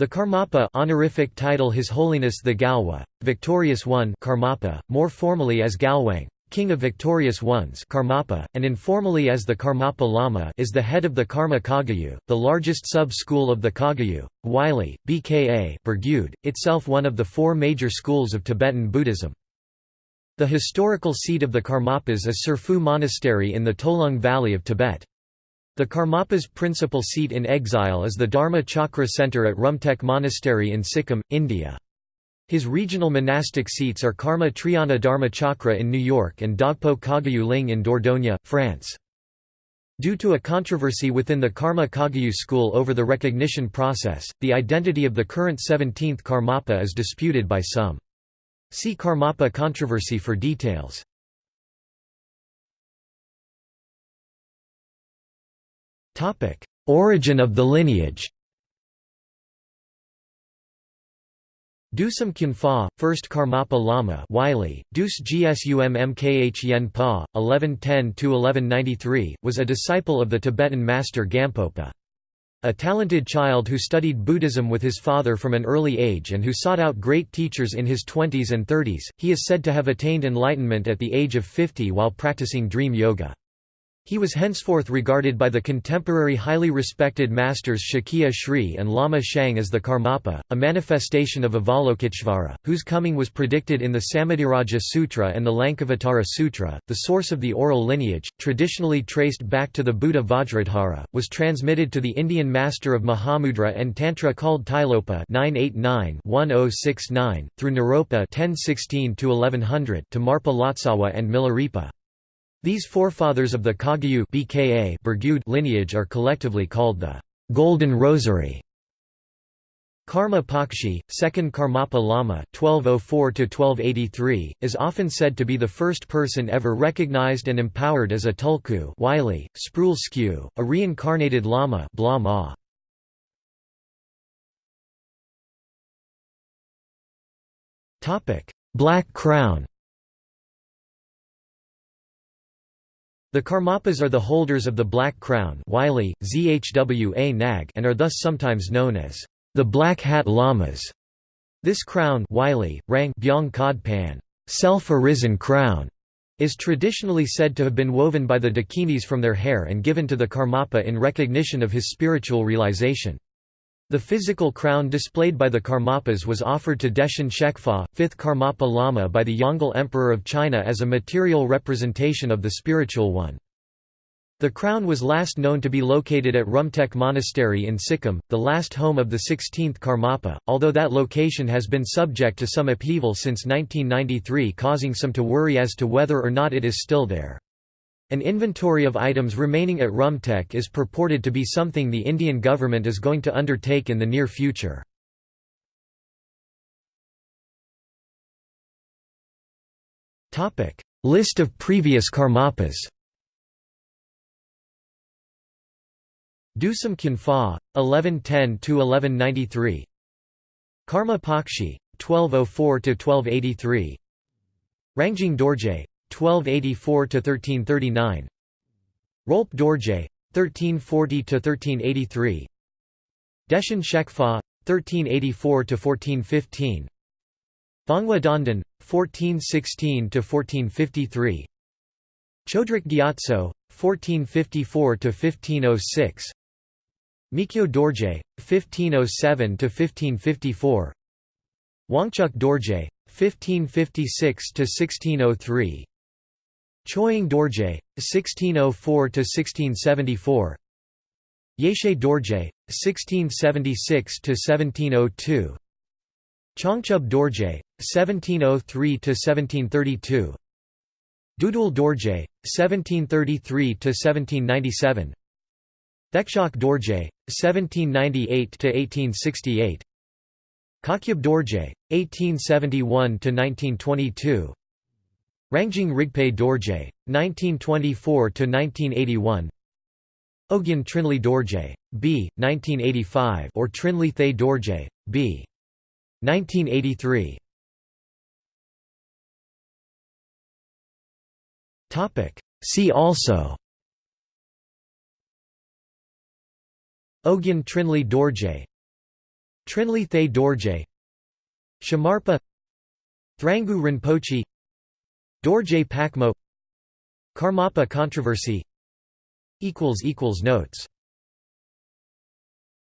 The Karmapa honorific title His Holiness the Gyalwa, Victorious One Karmapa, more formally as Gyalwang, King of Victorious Ones Karmapa, and informally as the Karmapa Lama is the head of the Karma Kagyu, the largest sub-school of the Kagyu, Wylie, BKA Burgyud, itself one of the four major schools of Tibetan Buddhism. The historical seat of the Karmapas is Tsurphu Monastery in the Tolung Valley of Tibet. The Karmapa's principal seat in exile is the Dharma Chakra Center at Rumtek Monastery in Sikkim, India. His regional monastic seats are Karma Triyana Dharma Chakra in New York and Dhagpo Kagyu Ling in Dordogne, France. Due to a controversy within the Karma Kagyu school over the recognition process, the identity of the current 17th Karmapa is disputed by some. See Karmapa controversy for details. Origin of the lineage Dusum Khenpa, first Karmapa Lama Wylie, Dus Gsum Mkh Yen Pa, 1110–1193, was a disciple of the Tibetan master Gampopa. A talented child who studied Buddhism with his father from an early age and who sought out great teachers in his 20s and 30s, he is said to have attained enlightenment at the age of 50 while practicing dream yoga. He was henceforth regarded by the contemporary highly respected masters Shakya Sri and Lama Shang as the Karmapa, a manifestation of Avalokiteshvara, whose coming was predicted in the Samadhiraja Sutra and the Lankavatara Sutra. The source of the oral lineage, traditionally traced back to the Buddha Vajradhara, was transmitted to the Indian master of Mahamudra and Tantra called Tilopa 989-1069, through Naropa 1016-1100 to Marpa Lotsawa and Milarepa. These forefathers of the Kagyu BKA lineage are collectively called the Golden Rosary. Karma Pakshi, second Karmapa Lama (1204–1283), is often said to be the first person ever recognized and empowered as a tulku Wylie, Sproul Skew, a reincarnated Lama Blama. Topic: Black Crown. The Karmapas are the holders of the Black Crown Wylie, ZHWA Nag and are thus sometimes known as the Black Hat Lamas. This crown Wylie, Rang Byong Pan, self-arisen crown, is traditionally said to have been woven by the Dakinis from their hair and given to the Karmapa in recognition of his spiritual realization. The physical crown displayed by the Karmapas was offered to Deshen Shekpa, fifth Karmapa Lama by the Yongle Emperor of China as a material representation of the spiritual one. The crown was last known to be located at Rumtek Monastery in Sikkim, the last home of the 16th Karmapa, although that location has been subject to some upheaval since 1993 causing some to worry as to whether or not it is still there. An inventory of items remaining at Rumtek is purported to be something the Indian government is going to undertake in the near future. List of previous Karmapas Dusum Khenpa, 1110–1193 Karma Pakshi, 1204–1283 Rangjung Dorje, 1284–1339 Rolpe Dorje, 1340–1383 Deshen Shekpa, 1384–1415 Bangwa Dondan, 1416–1453 Chodrak Gyatso, 1454–1506 Mikyo Dorje, 1507–1554 Wangchuk Dorje, 1556–1603 Choying Dorje, 1604–1674 Yeshe Dorje, 1676–1702 Changchub Dorje, 1703–1732 Dudul Dorje, 1733–1797 Thekshok Dorje, 1798–1868 Khakhyab Dorje, 1871–1922 Rangjung Rigpe Dorje, 1924–1981 Ogyen Trinley Dorje, B. 1985 or Trinley Thay Dorje, B. 1983 See also. Ogyen Trinley Dorje. Trinley Thay Dorje. Shamarpa. Thrangu Rinpoche Dorje Pakmo Karmapa controversy. Notes